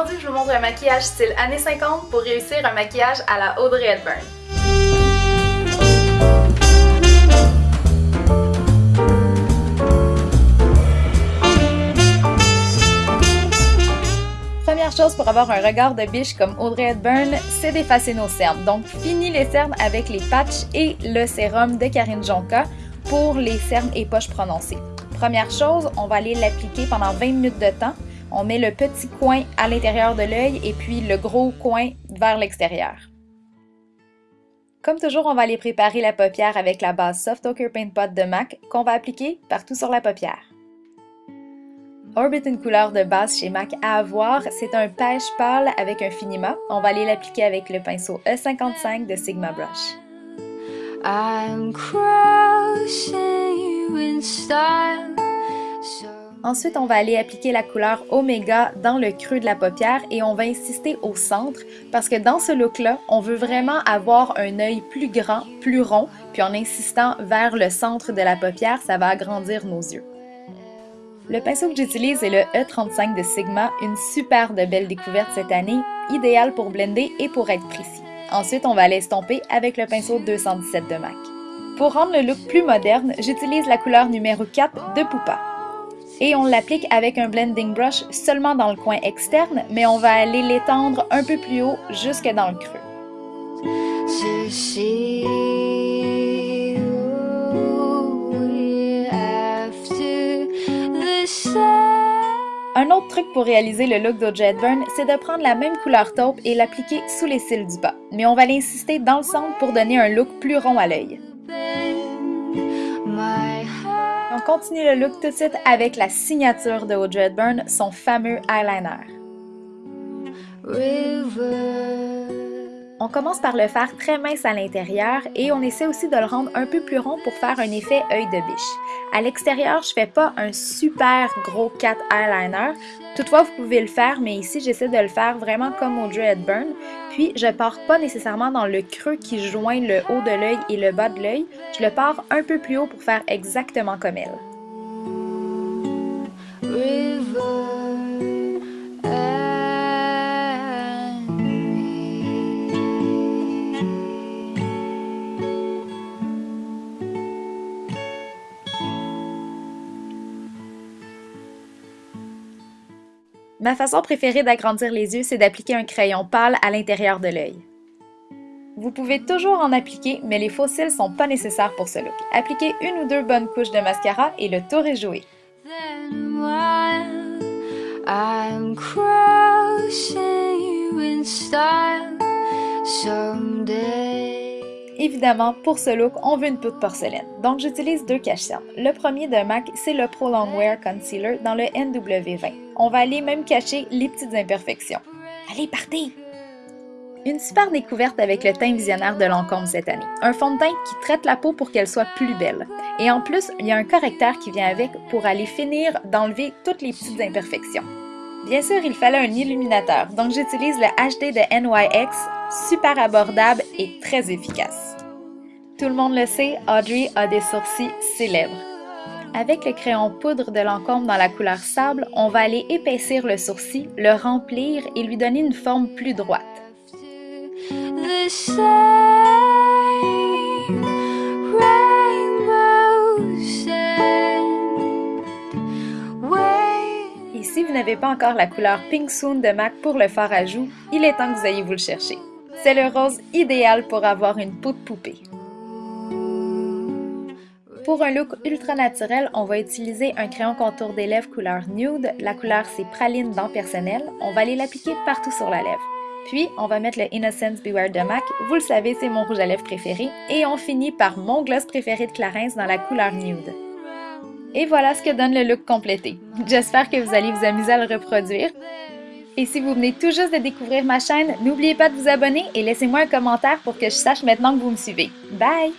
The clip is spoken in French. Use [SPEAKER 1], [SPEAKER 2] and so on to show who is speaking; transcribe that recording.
[SPEAKER 1] Aujourd'hui, je vous montre un maquillage style années 50 pour réussir un maquillage à la Audrey Hepburn. Première chose pour avoir un regard de biche comme Audrey Hepburn, c'est d'effacer nos cernes. Donc, fini les cernes avec les patchs et le sérum de Karine Jonka pour les cernes et poches prononcées. Première chose, on va aller l'appliquer pendant 20 minutes de temps. On met le petit coin à l'intérieur de l'œil et puis le gros coin vers l'extérieur. Comme toujours, on va aller préparer la paupière avec la base Soft Ochre Paint Pot de MAC qu'on va appliquer partout sur la paupière. Orbit, une couleur de base chez MAC à avoir, c'est un pêche pâle avec un finima. On va aller l'appliquer avec le pinceau E55 de Sigma Brush. Ensuite, on va aller appliquer la couleur Omega dans le creux de la paupière et on va insister au centre parce que dans ce look-là, on veut vraiment avoir un œil plus grand, plus rond, puis en insistant vers le centre de la paupière, ça va agrandir nos yeux. Le pinceau que j'utilise est le E35 de Sigma, une super de belle découverte cette année, idéal pour blender et pour être précis. Ensuite, on va l'estomper avec le pinceau 217 de MAC. Pour rendre le look plus moderne, j'utilise la couleur numéro 4 de Poupa. Et on l'applique avec un blending brush seulement dans le coin externe, mais on va aller l'étendre un peu plus haut jusque dans le creux. Un autre truc pour réaliser le look d'Audrey Hepburn, c'est de prendre la même couleur taupe et l'appliquer sous les cils du bas. Mais on va l'insister dans le centre pour donner un look plus rond à l'œil. On continue le look tout de suite avec la signature de Audrey Hepburn, son fameux eyeliner. On commence par le faire très mince à l'intérieur et on essaie aussi de le rendre un peu plus rond pour faire un effet œil de biche. À l'extérieur, je fais pas un super gros cat eyeliner. Toutefois, vous pouvez le faire, mais ici, j'essaie de le faire vraiment comme Audrey Hepburn. Puis, je pars pas nécessairement dans le creux qui joint le haut de l'œil et le bas de l'œil. Je le pars un peu plus haut pour faire exactement comme elle. Ma façon préférée d'agrandir les yeux, c'est d'appliquer un crayon pâle à l'intérieur de l'œil. Vous pouvez toujours en appliquer, mais les faux cils sont pas nécessaires pour ce look. Appliquez une ou deux bonnes couches de mascara et le tour est joué. Évidemment, pour ce look, on veut une peau de porcelaine, donc j'utilise deux cache-cernes. Le premier de MAC, c'est le Pro Longwear Concealer dans le NW20. On va aller même cacher les petites imperfections. Allez, partez! Une super découverte avec le teint visionnaire de Lancôme cette année. Un fond de teint qui traite la peau pour qu'elle soit plus belle. Et en plus, il y a un correcteur qui vient avec pour aller finir d'enlever toutes les petites imperfections. Bien sûr, il fallait un illuminateur, donc j'utilise le HD de NYX, super abordable et très efficace. Tout le monde le sait, Audrey a des sourcils célèbres. Avec le crayon poudre de Lancôme dans la couleur sable, on va aller épaissir le sourcil, le remplir et lui donner une forme plus droite. Et si vous n'avez pas encore la couleur Pink Soon de MAC pour le fard à joues, il est temps que vous ayez vous le chercher. C'est le rose idéal pour avoir une peau de poupée. Pour un look ultra naturel, on va utiliser un crayon contour des lèvres couleur nude. La couleur, c'est praline dans personnel. On va aller l'appliquer partout sur la lèvre. Puis, on va mettre le Innocence Beware de MAC. Vous le savez, c'est mon rouge à lèvres préféré. Et on finit par mon gloss préféré de Clarins dans la couleur nude. Et voilà ce que donne le look complété. J'espère que vous allez vous amuser à le reproduire. Et si vous venez tout juste de découvrir ma chaîne, n'oubliez pas de vous abonner et laissez-moi un commentaire pour que je sache maintenant que vous me suivez. Bye!